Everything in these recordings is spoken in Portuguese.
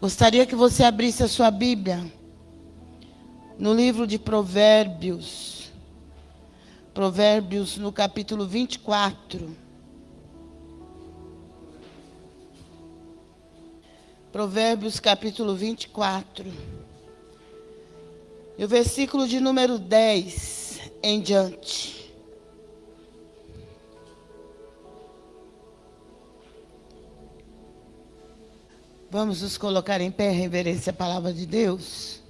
Gostaria que você abrisse a sua Bíblia no livro de Provérbios. Provérbios no capítulo 24. Provérbios capítulo 24. E o versículo de número 10 em diante. Vamos nos colocar em pé, reverência à palavra de Deus.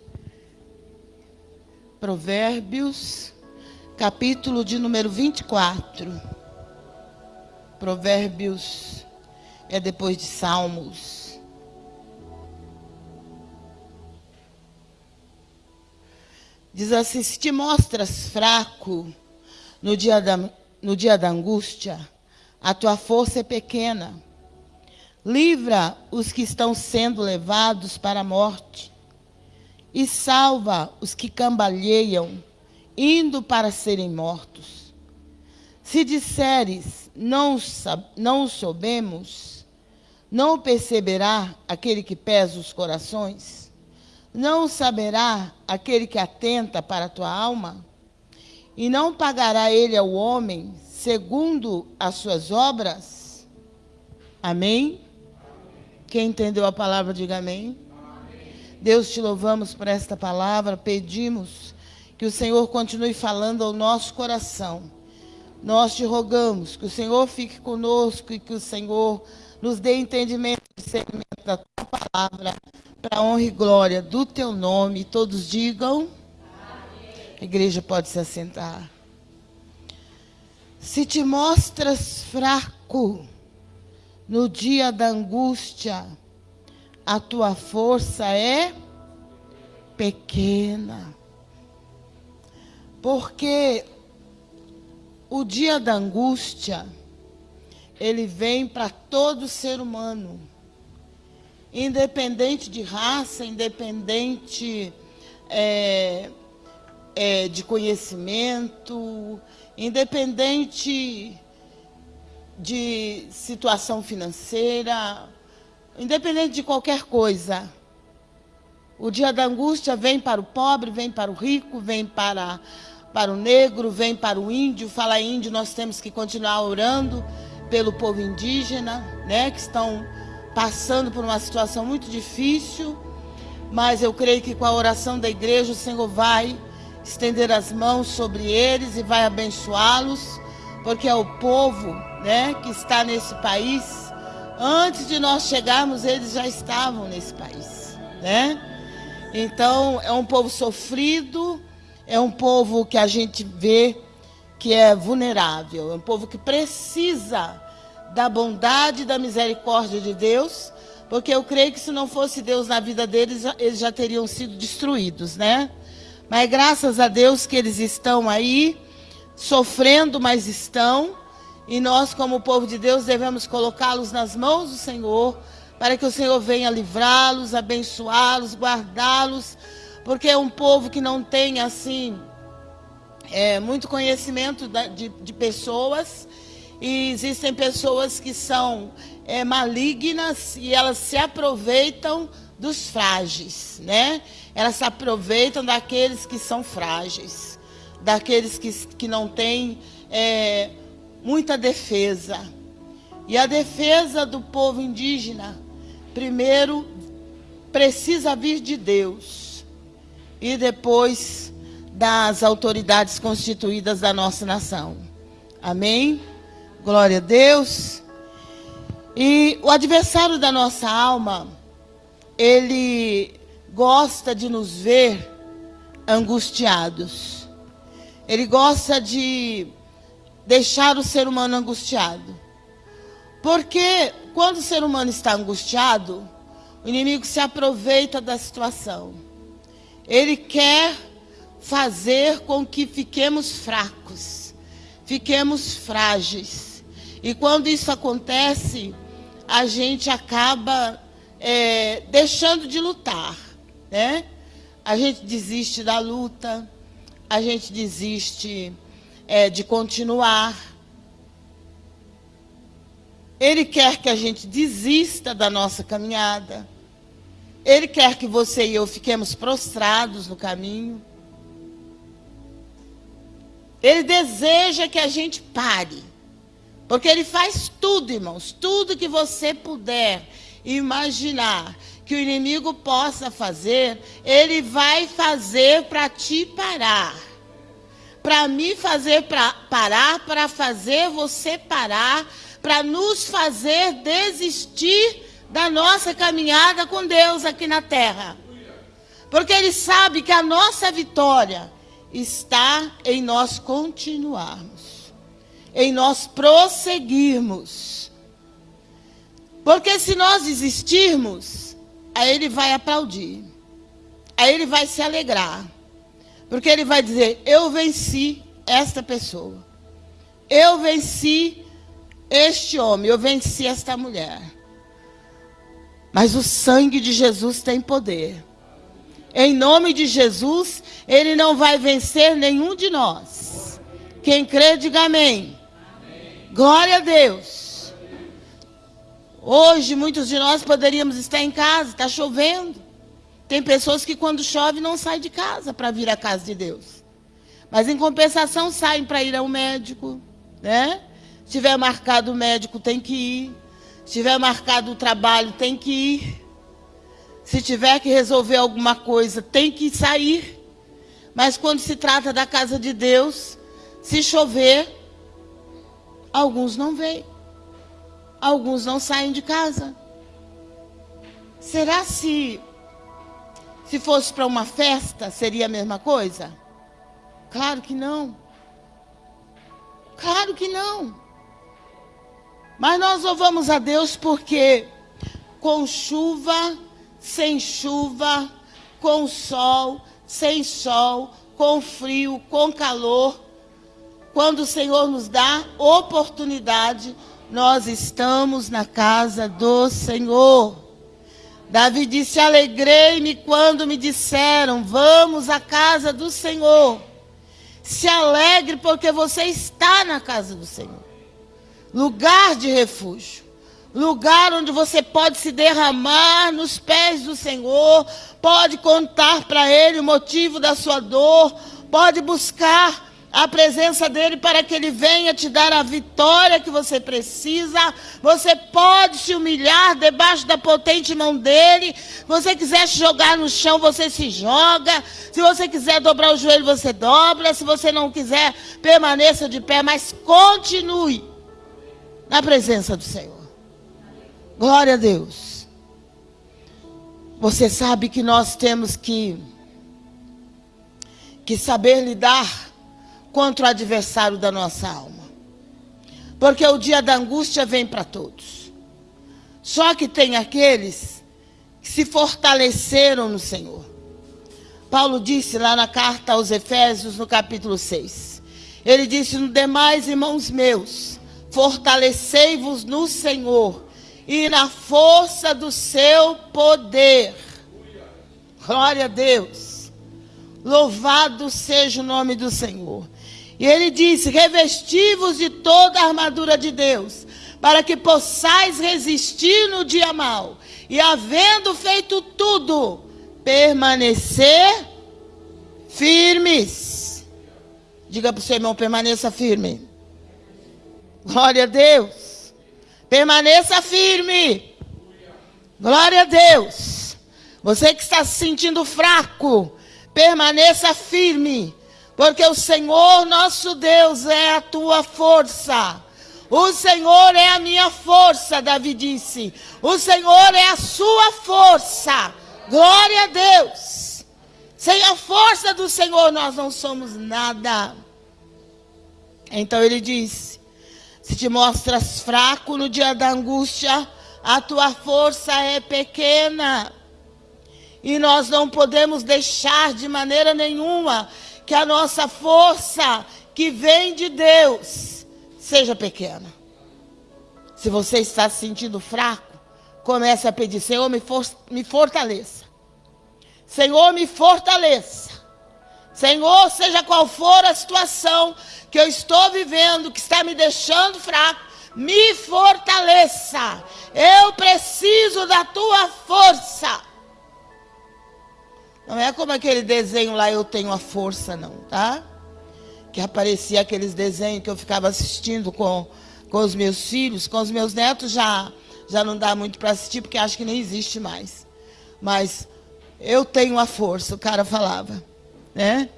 Provérbios, capítulo de número 24. Provérbios é depois de Salmos. Diz assim: se te mostras fraco no dia da, no dia da angústia, a tua força é pequena. Livra os que estão sendo levados para a morte e salva os que cambalheiam, indo para serem mortos. Se disseres, não, não soubemos, não perceberá aquele que pesa os corações? Não saberá aquele que atenta para a tua alma? E não pagará ele ao homem segundo as suas obras? Amém? Quem entendeu a palavra, diga amém. amém. Deus, te louvamos por esta palavra, pedimos que o Senhor continue falando ao nosso coração. Nós te rogamos que o Senhor fique conosco e que o Senhor nos dê entendimento e discernimento da tua palavra, para honra e glória do teu nome. Todos digam. Amém. A igreja pode se assentar. Se te mostras fraco, no dia da angústia, a tua força é pequena. Porque o dia da angústia, ele vem para todo ser humano. Independente de raça, independente é, é, de conhecimento, independente de situação financeira, independente de qualquer coisa. O dia da angústia vem para o pobre, vem para o rico, vem para, para o negro, vem para o índio. Fala índio, nós temos que continuar orando pelo povo indígena, né, que estão passando por uma situação muito difícil. Mas eu creio que com a oração da igreja o Senhor vai estender as mãos sobre eles e vai abençoá-los, porque é o povo né, que está nesse país, antes de nós chegarmos, eles já estavam nesse país, né? Então, é um povo sofrido, é um povo que a gente vê que é vulnerável, é um povo que precisa da bondade e da misericórdia de Deus, porque eu creio que se não fosse Deus na vida deles, eles já teriam sido destruídos, né? Mas graças a Deus que eles estão aí, sofrendo, mas estão, e nós, como povo de Deus, devemos colocá-los nas mãos do Senhor, para que o Senhor venha livrá-los, abençoá-los, guardá-los, porque é um povo que não tem, assim, é, muito conhecimento de, de, pessoas, e existem pessoas que são é, malignas e elas se aproveitam dos frágeis, né? Elas se aproveitam daqueles que são frágeis, daqueles que, que não têm é, muita defesa. E a defesa do povo indígena, primeiro, precisa vir de Deus e depois das autoridades constituídas da nossa nação. Amém? Glória a Deus. E o adversário da nossa alma, ele gosta de nos ver angustiados. Ele gosta de deixar o ser humano angustiado. Porque quando o ser humano está angustiado, o inimigo se aproveita da situação. Ele quer fazer com que fiquemos fracos, fiquemos frágeis. E quando isso acontece, a gente acaba é, deixando de lutar, né? A gente desiste da luta, a gente desiste é, de continuar. Ele quer que a gente desista da nossa caminhada. Ele quer que você e eu fiquemos prostrados no caminho. Ele deseja que a gente pare. Porque ele faz tudo, irmãos, tudo que você puder imaginar que o inimigo possa fazer, ele vai fazer para te parar. Para me fazer pra, parar, para fazer você parar, para nos fazer desistir da nossa caminhada com Deus aqui na terra. Porque ele sabe que a nossa vitória está em nós continuarmos, em nós prosseguirmos. Porque se nós desistirmos, Aí ele vai aplaudir. Aí ele vai se alegrar. Porque ele vai dizer: Eu venci esta pessoa. Eu venci este homem. Eu venci esta mulher. Mas o sangue de Jesus tem poder. Em nome de Jesus, ele não vai vencer nenhum de nós. Quem crê, diga amém. amém. Glória a Deus. Hoje, muitos de nós poderíamos estar em casa, está chovendo. Tem pessoas que, quando chove, não saem de casa para vir à casa de Deus. Mas, em compensação, saem para ir ao médico. Né? Se tiver marcado o médico, tem que ir. Se tiver marcado o trabalho, tem que ir. Se tiver que resolver alguma coisa, tem que sair. Mas quando se trata da casa de Deus, se chover, alguns não vêm alguns não saem de casa. Será se se fosse para uma festa seria a mesma coisa? Claro que não. Claro que não. Mas nós louvamos a Deus porque com chuva, sem chuva, com sol, sem sol, com frio, com calor, quando o Senhor nos dá oportunidade, nós estamos na casa do Senhor. Davi disse: Alegrei-me quando me disseram, vamos à casa do Senhor. Se alegre porque você está na casa do Senhor. Lugar de refúgio. Lugar onde você pode se derramar nos pés do Senhor, pode contar para Ele o motivo da sua dor, pode buscar a presença dele para que ele venha te dar a vitória que você precisa. Você pode se humilhar debaixo da potente mão dele. Se você quiser se jogar no chão, você se joga. Se você quiser dobrar o joelho, você dobra. Se você não quiser, permaneça de pé, mas continue na presença do Senhor. Glória a Deus. Você sabe que nós temos que que saber lidar contra o adversário da nossa alma. Porque o dia da angústia vem para todos. Só que tem aqueles que se fortaleceram no Senhor. Paulo disse lá na carta aos Efésios, no capítulo 6. Ele disse: No demais, irmãos meus, fortalecei-vos no Senhor e na força do seu poder. Glória a Deus. Louvado seja o nome do Senhor. E ele disse: revesti-vos de toda a armadura de Deus, para que possais resistir no dia mau, e havendo feito tudo, permanecer firmes. Diga para o seu irmão: permaneça firme. Glória a Deus. Permaneça firme. Glória a Deus. Você que está se sentindo fraco, permaneça firme porque o Senhor nosso Deus é a tua força. O Senhor é a minha força, Davi disse. O Senhor é a sua força. Glória a Deus. Sem a força do Senhor nós não somos nada. Então ele disse: Se te mostras fraco no dia da angústia, a tua força é pequena. E nós não podemos deixar de maneira nenhuma que a nossa força que vem de Deus seja pequena. Se você está se sentindo fraco, comece a pedir: Senhor, me, for me fortaleça. Senhor, me fortaleça. Senhor, seja qual for a situação que eu estou vivendo, que está me deixando fraco, me fortaleça. Eu preciso da tua força. Não é como aquele desenho lá, eu tenho a força, não, tá? Que aparecia aqueles desenhos que eu ficava assistindo com, com os meus filhos, com os meus netos já, já não dá muito para assistir, porque acho que nem existe mais. Mas eu tenho a força, o cara falava, né?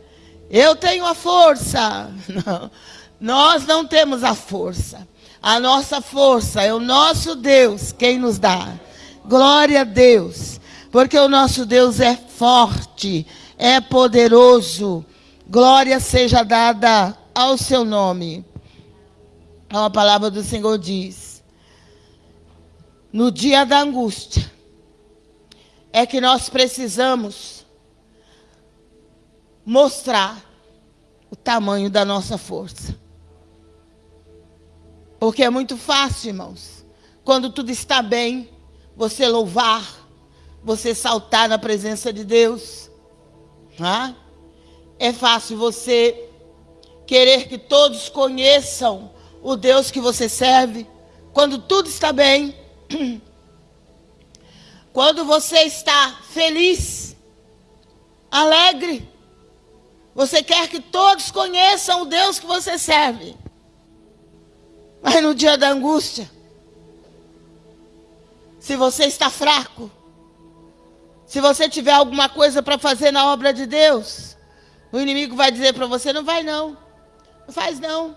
Eu tenho a força. Não, nós não temos a força. A nossa força é o nosso Deus quem nos dá. Glória a Deus. Porque o nosso Deus é forte, é poderoso. Glória seja dada ao seu nome. A palavra do Senhor diz: No dia da angústia, é que nós precisamos mostrar o tamanho da nossa força. Porque é muito fácil, irmãos, quando tudo está bem, você louvar, você saltar na presença de Deus. Ah? É fácil você querer que todos conheçam o Deus que você serve, quando tudo está bem. Quando você está feliz, alegre, você quer que todos conheçam o Deus que você serve. Mas no dia da angústia, se você está fraco, se você tiver alguma coisa para fazer na obra de Deus, o inimigo vai dizer para você: não vai não, não faz não,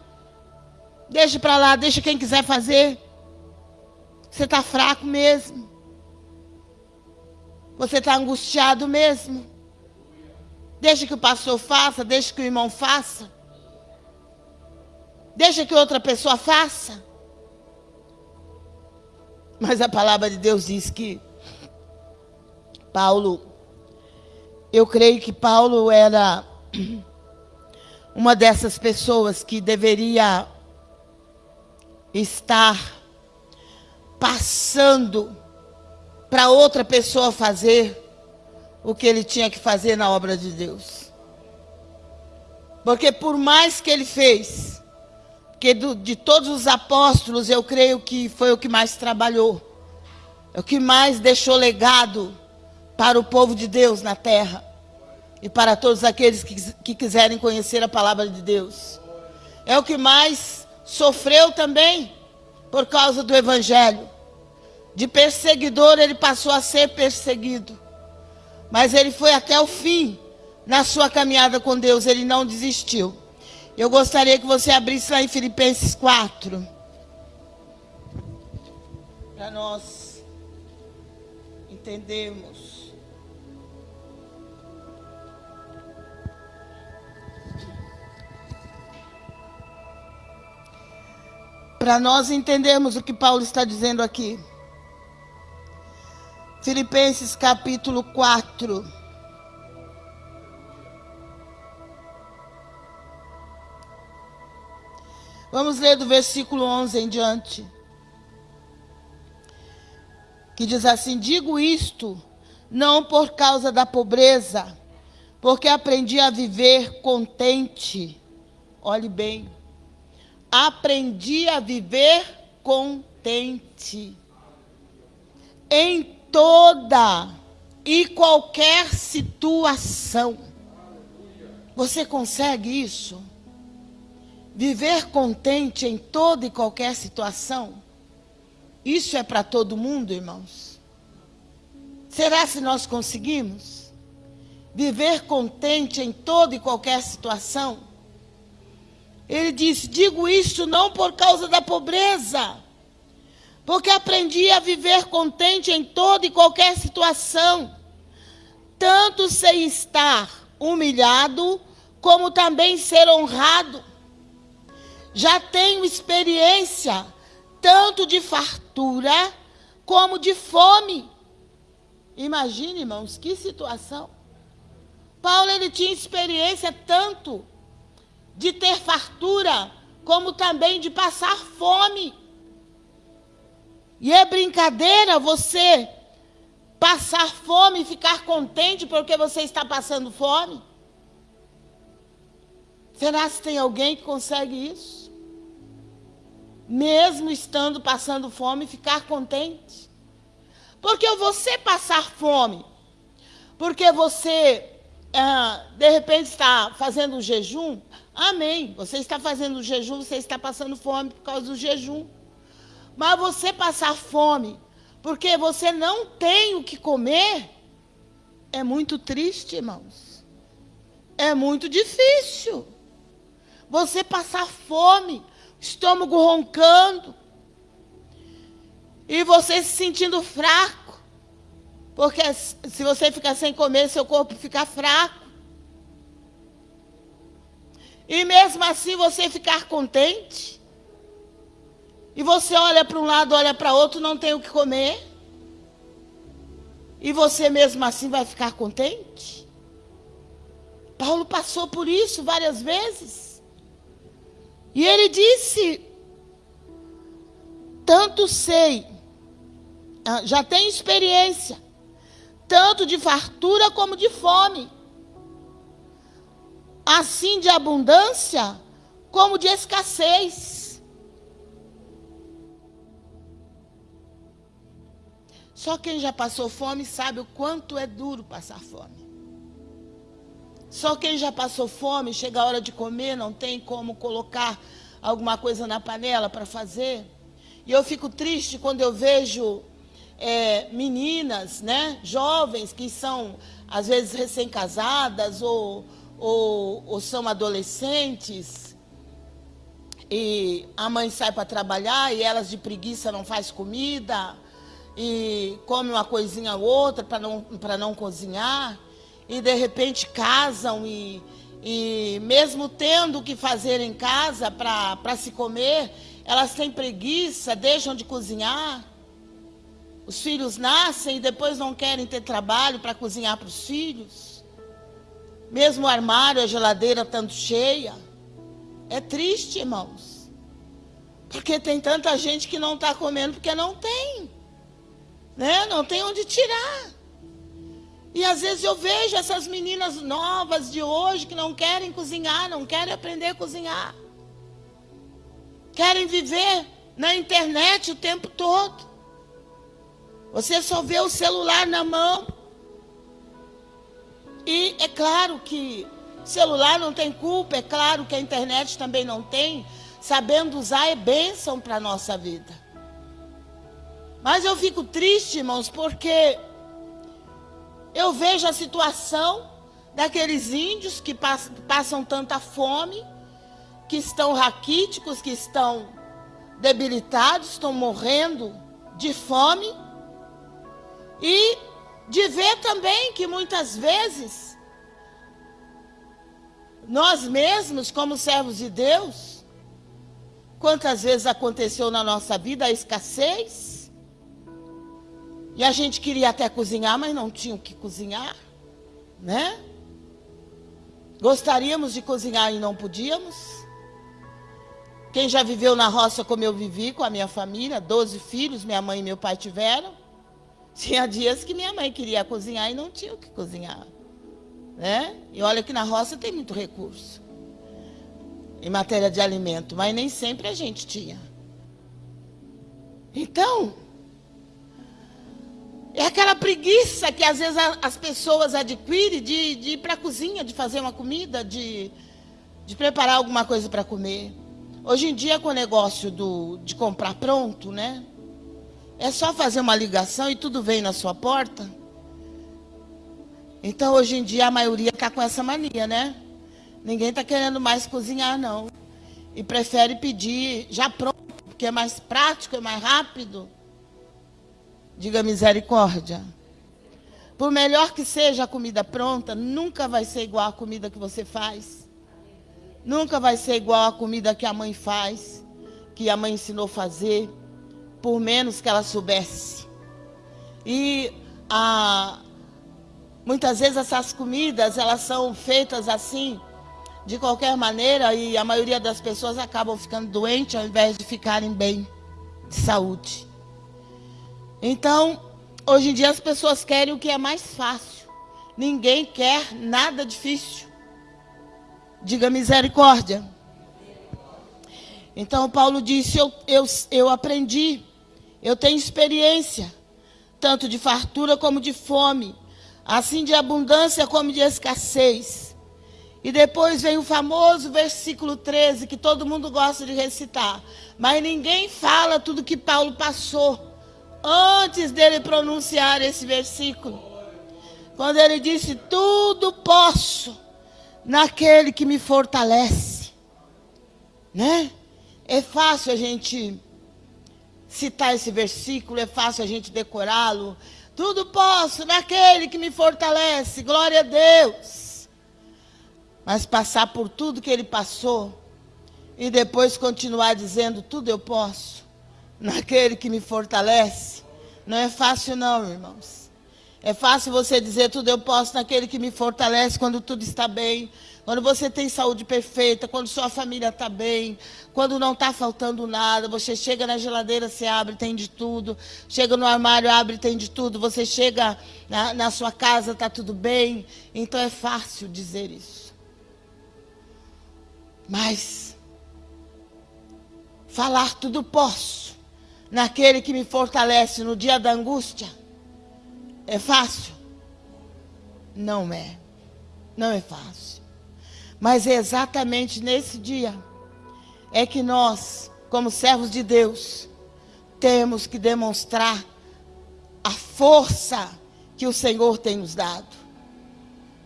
deixa para lá, deixa quem quiser fazer. Você está fraco mesmo, você está angustiado mesmo. Deixa que o pastor faça, deixa que o irmão faça. Deixa que outra pessoa faça. Mas a palavra de Deus diz que Paulo, eu creio que Paulo era uma dessas pessoas que deveria estar passando para outra pessoa fazer o que ele tinha que fazer na obra de Deus. Porque por mais que ele fez, porque do, de todos os apóstolos, eu creio que foi o que mais trabalhou. É o que mais deixou legado para o povo de Deus na terra. E para todos aqueles que, que quiserem conhecer a palavra de Deus. É o que mais sofreu também por causa do evangelho. De perseguidor, ele passou a ser perseguido. Mas ele foi até o fim na sua caminhada com Deus, ele não desistiu. Eu gostaria que você abrisse lá em Filipenses 4. Para nós entendermos. Para nós entendermos o que Paulo está dizendo aqui. Filipenses capítulo 4. Vamos ler do versículo 11 em diante. Que diz assim: Digo isto não por causa da pobreza, porque aprendi a viver contente. Olhe bem. Aprendi a viver contente em toda e qualquer situação. Você consegue isso? Viver contente em toda e qualquer situação. Isso é para todo mundo, irmãos? Será se nós conseguimos? Viver contente em toda e qualquer situação? Ele disse: Digo isto não por causa da pobreza, porque aprendi a viver contente em toda e qualquer situação, tanto sem estar humilhado, como também ser honrado já tenho experiência tanto de fartura como de fome. Imagine, irmãos, que situação. Paulo ele tinha experiência tanto de ter fartura como também de passar fome. E é brincadeira você passar fome e ficar contente porque você está passando fome? Será que tem alguém que consegue isso? mesmo estando passando fome, ficar contente. Porque você passar fome, Porque você, ah, de repente, está fazendo um jejum. Amém. Você está fazendo um jejum, você está passando fome por causa do jejum. Mas você passar fome porque você não tem o que comer, é muito triste, irmãos. É muito difícil. Você passar fome, estômago roncando, e você se sentindo fraco. Porque se você ficar sem comer, seu corpo fica fraco. E mesmo assim você ficar contente. E você olha para um lado, olha para outro, não tem o que comer. E você mesmo assim vai ficar contente? Paulo passou por isso várias vezes. E ele disse: Tanto sei, ah, já tenho experiência, tanto de fartura como de fome, assim de abundância como de escassez. Só quem já passou fome sabe o quanto é duro passar fome. Só quem já passou fome, chega a hora de comer, não tem como colocar alguma coisa na panela para fazer. E eu fico triste quando eu vejo é, meninas, né, jovens que são às vezes recém-casadas ou, ou, ou são adolescentes e a mãe sai para trabalhar e elas de preguiça não faz comida e come uma coisinha ou outra para não, não cozinhar, e de repente casam e, e mesmo tendo o que fazer em casa para se comer, elas têm preguiça, deixam de cozinhar. Os filhos nascem e depois não querem ter trabalho para cozinhar para os filhos. Mesmo o armário, a geladeira tanto cheia. É triste, irmãos. Porque tem tanta gente que não está comendo porque não tem né? Não tem onde tirar. E às vezes eu vejo essas meninas novas de hoje que não querem cozinhar, não querem aprender a cozinhar. Querem viver na internet o tempo todo. Você só vê o celular na mão. E é claro que celular não tem culpa, é claro que a internet também não tem. Sabendo usar é bênção para a nossa vida. Mas eu fico triste, irmãos, porque eu vejo a situação daqueles índios que passam tanta fome, que estão raquíticos, que estão debilitados, estão morrendo de fome. E de ver também que muitas vezes nós mesmos, como servos de Deus, quantas vezes aconteceu na nossa vida a escassez, e a gente queria até cozinhar, mas não tinha o que cozinhar, né? Gostaríamos de cozinhar e não podíamos. Quem já viveu na roça como eu vivi, com a minha família, 12 filhos, minha mãe e meu pai tiveram. Tinha dias que minha mãe queria cozinhar e não tinha o que cozinhar. Né? E olha que na roça tem muito recurso em matéria de alimento, mas nem sempre a gente tinha. Então, é aquela preguiça que às vezes as pessoas adquirem de, de ir para a cozinha, de fazer uma comida, de, de preparar alguma coisa para comer. Hoje em dia, com o negócio do, de comprar pronto, né? É só fazer uma ligação e tudo vem na sua porta. Então, hoje em dia, a maioria está com essa mania, né? Ninguém está querendo mais cozinhar, não. E prefere pedir já pronto, porque é mais prático, é mais rápido. Diga misericórdia. Por melhor que seja a comida pronta, nunca vai ser igual a comida que você faz. Nunca vai ser igual a comida que a mãe faz, que a mãe ensinou a fazer, por menos que ela soubesse. E a, muitas vezes essas comidas, elas são feitas assim, de qualquer maneira, e a maioria das pessoas acabam ficando doentes ao invés de ficarem bem, de saúde. Então, hoje em dia as pessoas querem o que é mais fácil. Ninguém quer nada difícil. Diga misericórdia. Então, Paulo disse: eu, eu, eu aprendi, eu tenho experiência, tanto de fartura como de fome, assim de abundância como de escassez. E depois vem o famoso versículo 13, que todo mundo gosta de recitar. Mas ninguém fala tudo que Paulo passou antes dele pronunciar esse versículo. Quando ele disse: Tudo posso naquele que me fortalece. Né? É fácil a gente citar esse versículo, é fácil a gente decorá-lo. Tudo posso naquele que me fortalece, glória a Deus. Mas passar por tudo que ele passou e depois continuar dizendo: Tudo eu posso naquele que me fortalece, não é fácil, não, irmãos. É fácil você dizer tudo eu posso naquele que me fortalece quando tudo está bem, quando você tem saúde perfeita, quando sua família está bem, quando não está faltando nada. Você chega na geladeira, você abre, tem de tudo. Chega no armário, abre, tem de tudo. Você chega na, na sua casa, está tudo bem. Então é fácil dizer isso. Mas falar tudo posso naquele que me fortalece no dia da angústia é fácil? Não é. Não é fácil. Mas é exatamente nesse dia é que nós, como servos de Deus, temos que demonstrar a força que o Senhor tem nos dado.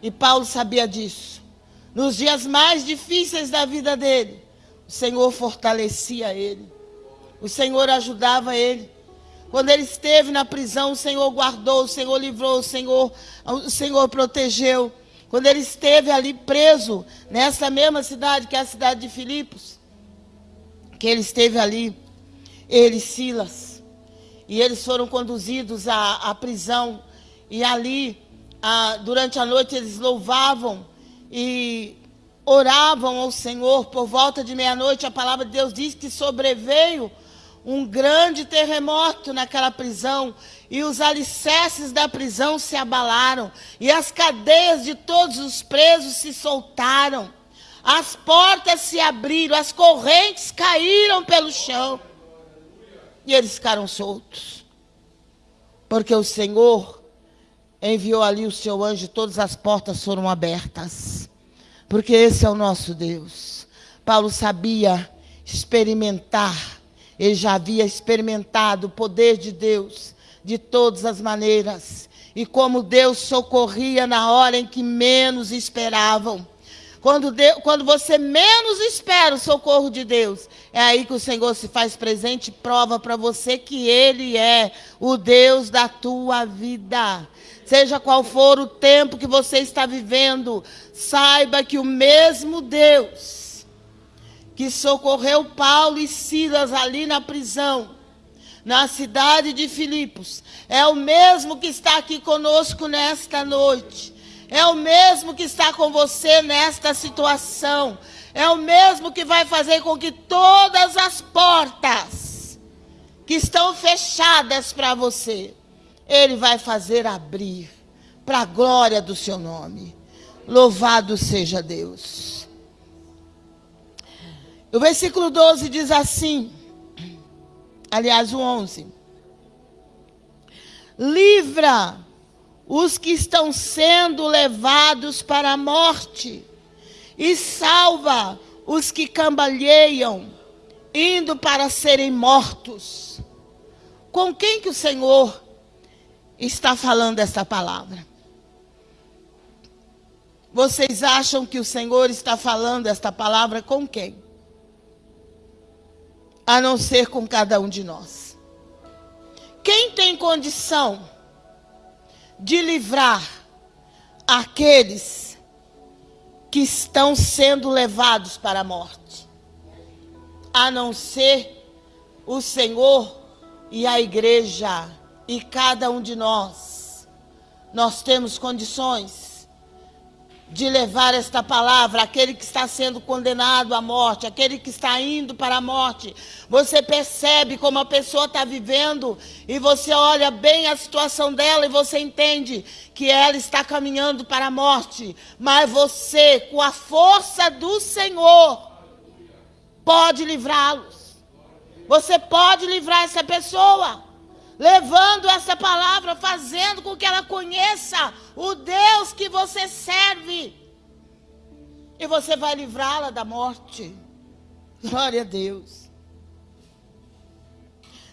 E Paulo sabia disso. Nos dias mais difíceis da vida dele, o Senhor fortalecia ele. O Senhor ajudava ele. Quando ele esteve na prisão, o Senhor guardou, o Senhor livrou, o Senhor, o Senhor protegeu. Quando ele esteve ali preso, nessa mesma cidade, que é a cidade de Filipos, que ele esteve ali, ele e Silas, e eles foram conduzidos à, à prisão, e ali, a, durante a noite, eles louvavam e oravam ao Senhor. Por volta de meia-noite, a palavra de Deus diz que sobreveio um grande terremoto naquela prisão e os alicerces da prisão se abalaram e as cadeias de todos os presos se soltaram. As portas se abriram, as correntes caíram pelo chão e eles ficaram soltos. Porque o Senhor enviou ali o seu anjo, todas as portas foram abertas. Porque esse é o nosso Deus. Paulo sabia experimentar ele já havia experimentado o poder de Deus de todas as maneiras. E como Deus socorria na hora em que menos esperavam. Quando, Deus, quando você menos espera o socorro de Deus, é aí que o Senhor se faz presente e prova para você que Ele é o Deus da tua vida. Seja qual for o tempo que você está vivendo, saiba que o mesmo Deus que socorreu Paulo e Silas ali na prisão, na cidade de Filipos, é o mesmo que está aqui conosco nesta noite. É o mesmo que está com você nesta situação. É o mesmo que vai fazer com que todas as portas que estão fechadas para você, Ele vai fazer abrir para a glória do seu nome. Louvado seja Deus. O versículo 12 diz assim, aliás, o 11: Livra os que estão sendo levados para a morte, e salva os que cambalheiam, indo para serem mortos. Com quem que o Senhor está falando essa palavra? Vocês acham que o Senhor está falando esta palavra com quem? A não ser com cada um de nós. Quem tem condição de livrar aqueles que estão sendo levados para a morte? A não ser o Senhor e a igreja e cada um de nós. Nós temos condições de levar esta palavra àquele que está sendo condenado à morte, aquele que está indo para a morte. Você percebe como a pessoa está vivendo e você olha bem a situação dela e você entende que ela está caminhando para a morte. Mas você, com a força do Senhor, pode livrá-los. Você pode livrar essa pessoa. Levando essa palavra, fazendo com que ela conheça o Deus que você serve. E você vai livrá-la da morte. Glória a Deus.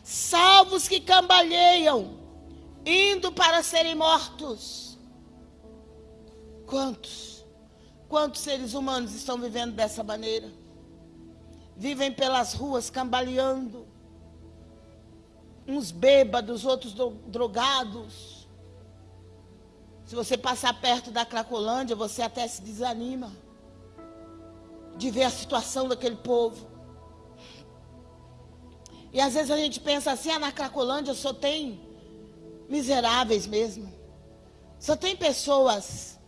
Salvos que cambalheiam, indo para serem mortos. Quantos? Quantos seres humanos estão vivendo dessa maneira? Vivem pelas ruas cambaleando. Uns bêbados, outros drogados. Se você passar perto da Cracolândia, você até se desanima de ver a situação daquele povo. E às vezes a gente pensa assim, ah, na Cracolândia só tem miseráveis mesmo. Só tem pessoas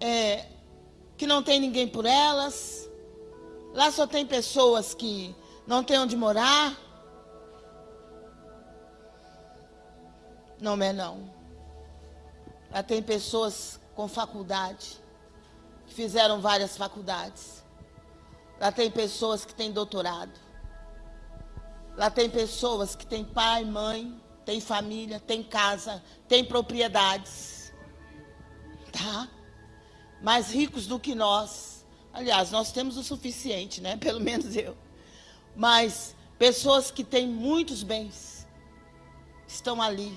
é, que não tem ninguém por elas. Lá só tem pessoas que não tem onde morar. Não é não. Lá tem pessoas com faculdade, que fizeram várias faculdades. Lá tem pessoas que têm doutorado. Lá tem pessoas que têm pai, mãe, tem família, tem casa, tem propriedades. Tá? Mais ricos do que nós. Aliás, nós temos o suficiente, né? Pelo menos eu. Mas pessoas que têm muitos bens estão ali,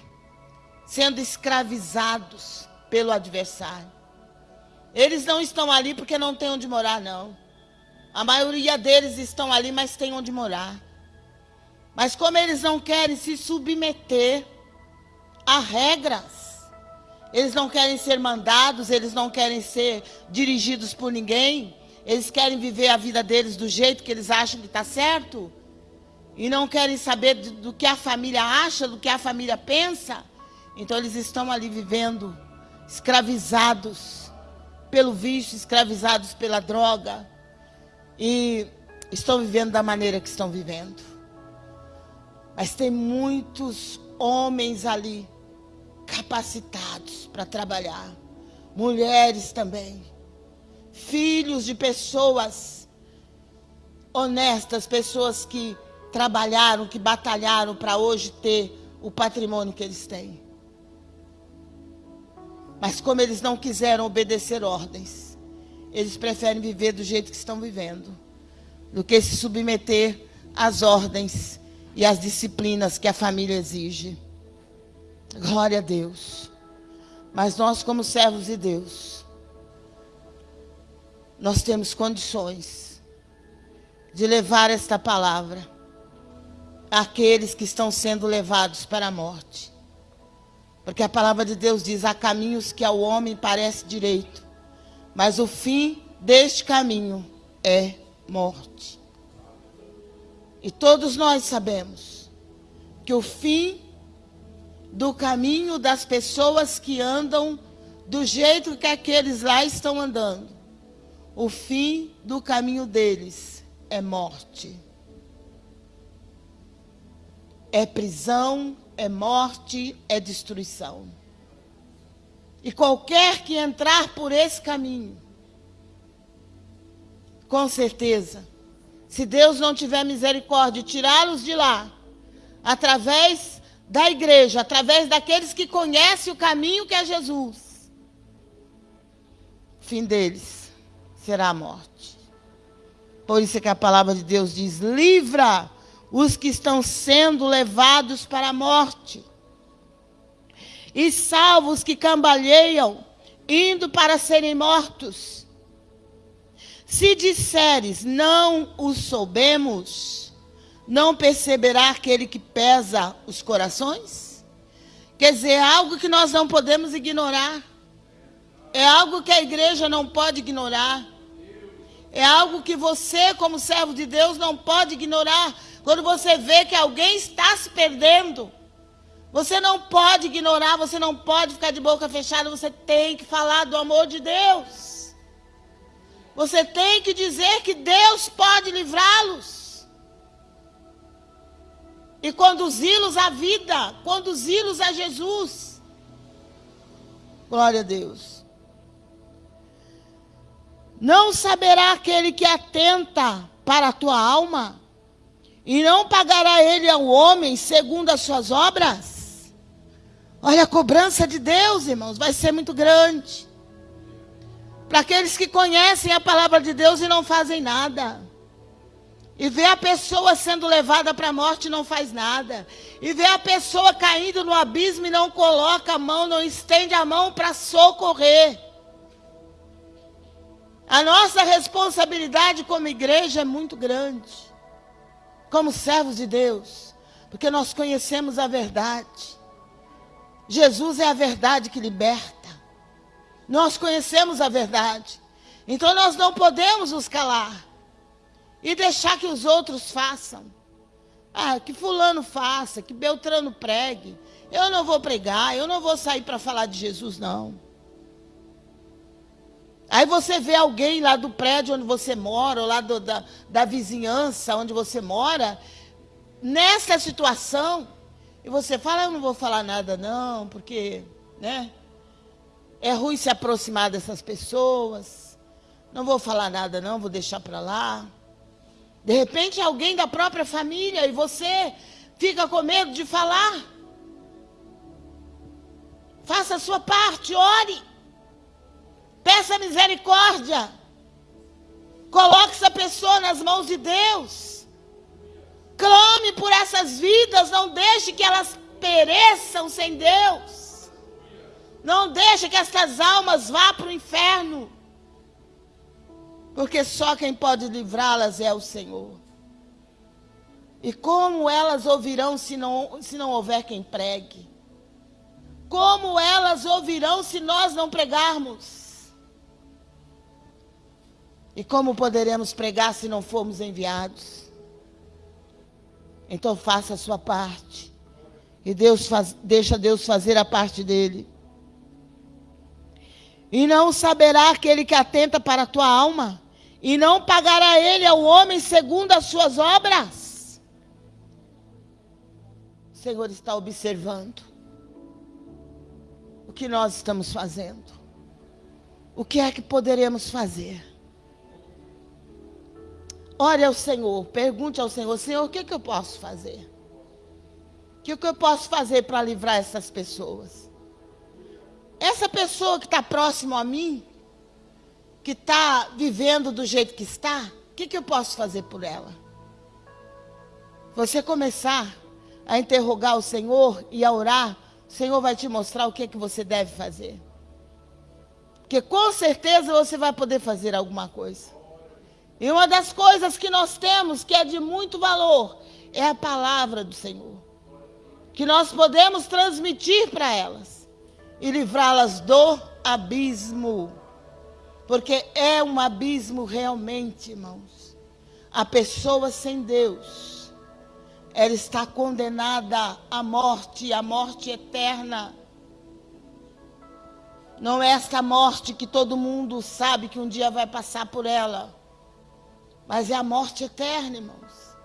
sendo escravizados pelo adversário. Eles não estão ali porque não têm onde morar, não. A maioria deles estão ali, mas tem onde morar. Mas como eles não querem se submeter a regras, eles não querem ser mandados, eles não querem ser dirigidos por ninguém, eles querem viver a vida deles do jeito que eles acham que está certo, e não querem saber do, do que a família acha, do que a família pensa, então eles estão ali vivendo escravizados pelo vício, escravizados pela droga, e estão vivendo da maneira que estão vivendo. Mas tem muitos homens ali capacitados para trabalhar, mulheres também, filhos de pessoas honestas, pessoas que trabalharam, que batalharam para hoje ter o patrimônio que eles têm. Mas como eles não quiseram obedecer ordens, eles preferem viver do jeito que estão vivendo, do que se submeter às ordens e às disciplinas que a família exige. Glória a Deus. Mas nós, como servos de Deus, nós temos condições de levar esta palavra àqueles que estão sendo levados para a morte. Porque a palavra de Deus diz: há caminhos que ao homem parece direito, mas o fim deste caminho é morte. E todos nós sabemos que o fim do caminho das pessoas que andam do jeito que aqueles lá estão andando, o fim do caminho deles é morte. É prisão, é morte, é destruição. E qualquer que entrar por esse caminho, com certeza, se Deus não tiver misericórdia tirá-los de lá, através da igreja, através daqueles que conhecem o caminho que é Jesus, o fim deles será a morte. Por isso é que a palavra de Deus diz: livra os que estão sendo levados para a morte e salvos que cambalheiam, indo para serem mortos. Se disseres, não o soubemos, não perceberá aquele que pesa os corações? Quer dizer, é algo que nós não podemos ignorar. É algo que a igreja não pode ignorar. É algo que você, como servo de Deus, não pode ignorar. Quando você vê que alguém está se perdendo, você não pode ignorar, você não pode ficar de boca fechada, você tem que falar do amor de Deus. Você tem que dizer que Deus pode livrá-los. E conduzi-los à vida, conduzi-los a Jesus. Glória a Deus. Não saberá aquele que atenta para a tua alma, e não pagará ele ao homem segundo as suas obras? Olha, a cobrança de Deus, irmãos, vai ser muito grande. Para aqueles que conhecem a palavra de Deus e não fazem nada. E vê a pessoa sendo levada para a morte e não faz nada. E vê a pessoa caindo no abismo e não coloca a mão, não estende a mão para socorrer. A nossa responsabilidade como igreja é muito grande. Como servos de Deus. Porque nós conhecemos a verdade. Jesus é a verdade que liberta. Nós conhecemos a verdade. Então nós não podemos nos calar e deixar que os outros façam. Ah, que fulano faça, que Beltrano pregue. Eu não vou pregar, eu não vou sair para falar de Jesus, não. Aí você vê alguém lá do prédio onde você mora, ou lá do, da, da vizinhança onde você mora, nessa situação, e você fala, eu não vou falar nada não, porque, né? É ruim se aproximar dessas pessoas. Não vou falar nada não, vou deixar para lá. De repente alguém da própria família e você fica com medo de falar. Faça a sua parte, ore. Peça misericórdia. Coloque essa pessoa nas mãos de Deus. Clame por essas vidas, não deixe que elas pereçam sem Deus. Não deixe que estas almas vá para o inferno. Porque só quem pode livrá-las é o Senhor. E como elas ouvirão se não, se não houver quem pregue? Como elas ouvirão se nós não pregarmos? E como poderemos pregar se não formos enviados? Então faça a sua parte. E Deus faz, deixa Deus fazer a parte dele. E não saberá aquele que atenta para a tua alma, e não pagará ele ao homem segundo as suas obras. O Senhor está observando o que nós estamos fazendo. O que é que poderemos fazer? Ore ao Senhor, pergunte ao Senhor, Senhor, o que, é que eu posso fazer? O que, é que eu posso fazer para livrar essas pessoas? Essa pessoa que está próximo a mim, que está vivendo do jeito que está, o que, que eu posso fazer por ela? Você começar a interrogar o Senhor e a orar, o Senhor vai te mostrar o que, que você deve fazer. Porque com certeza você vai poder fazer alguma coisa. E uma das coisas que nós temos, que é de muito valor, é a palavra do Senhor. Que nós podemos transmitir para elas e livrá-las do abismo. Porque é um abismo realmente, irmãos. A pessoa sem Deus, ela está condenada à morte, à morte eterna. Não é esta morte que todo mundo sabe que um dia vai passar por ela, mas é a morte eterna, irmãos.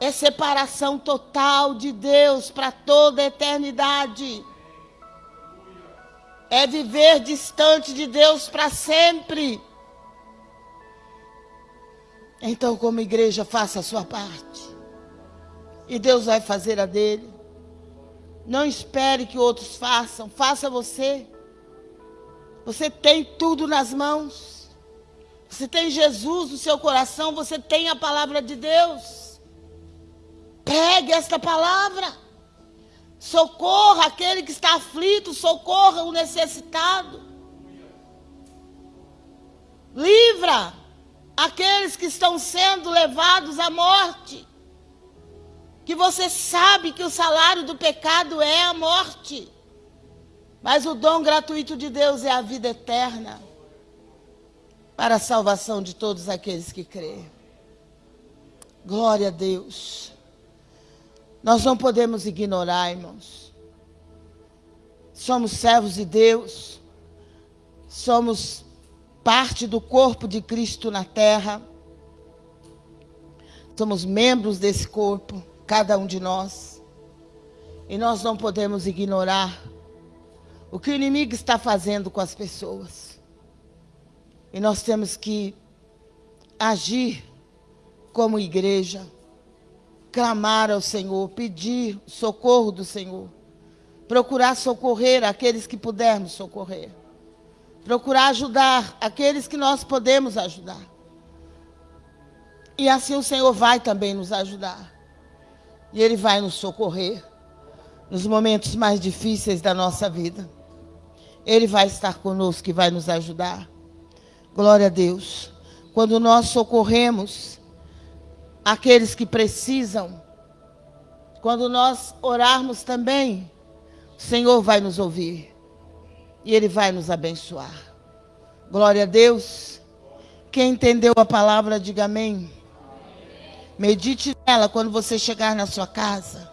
É separação total de Deus para toda a eternidade é viver distante de Deus para sempre. Então, como igreja, faça a sua parte. E Deus vai fazer a dele. Não espere que outros façam, faça você. Você tem tudo nas mãos. Você tem Jesus no seu coração, você tem a palavra de Deus. Pregue esta palavra. Socorra aquele que está aflito, socorra o necessitado. Livra aqueles que estão sendo levados à morte. Que você sabe que o salário do pecado é a morte. Mas o dom gratuito de Deus é a vida eterna para a salvação de todos aqueles que creem. Glória a Deus. Nós não podemos ignorar, irmãos. Somos servos de Deus. Somos parte do corpo de Cristo na terra. Somos membros desse corpo, cada um de nós. E nós não podemos ignorar o que o inimigo está fazendo com as pessoas. E nós temos que agir como igreja clamar ao Senhor, pedir socorro do Senhor. procurar socorrer aqueles que pudermos socorrer, procurar ajudar aqueles que nós podemos ajudar. E assim o Senhor vai também nos ajudar. E Ele vai nos socorrer nos momentos mais difíceis da nossa vida. Ele vai estar conosco e vai nos ajudar. Glória a Deus. Quando nós socorremos aqueles que precisam, quando nós orarmos também, o Senhor vai nos ouvir e Ele vai nos abençoar. Glória a Deus. Quem entendeu a palavra, diga amém. Medite nela quando você chegar na sua casa.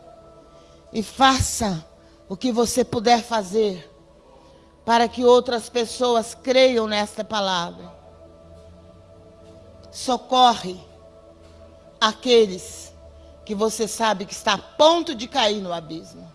E faça o que você puder fazer para que outras pessoas creiam nesta palavra. Socorre aqueles que você sabe que está a ponto de cair no abismo.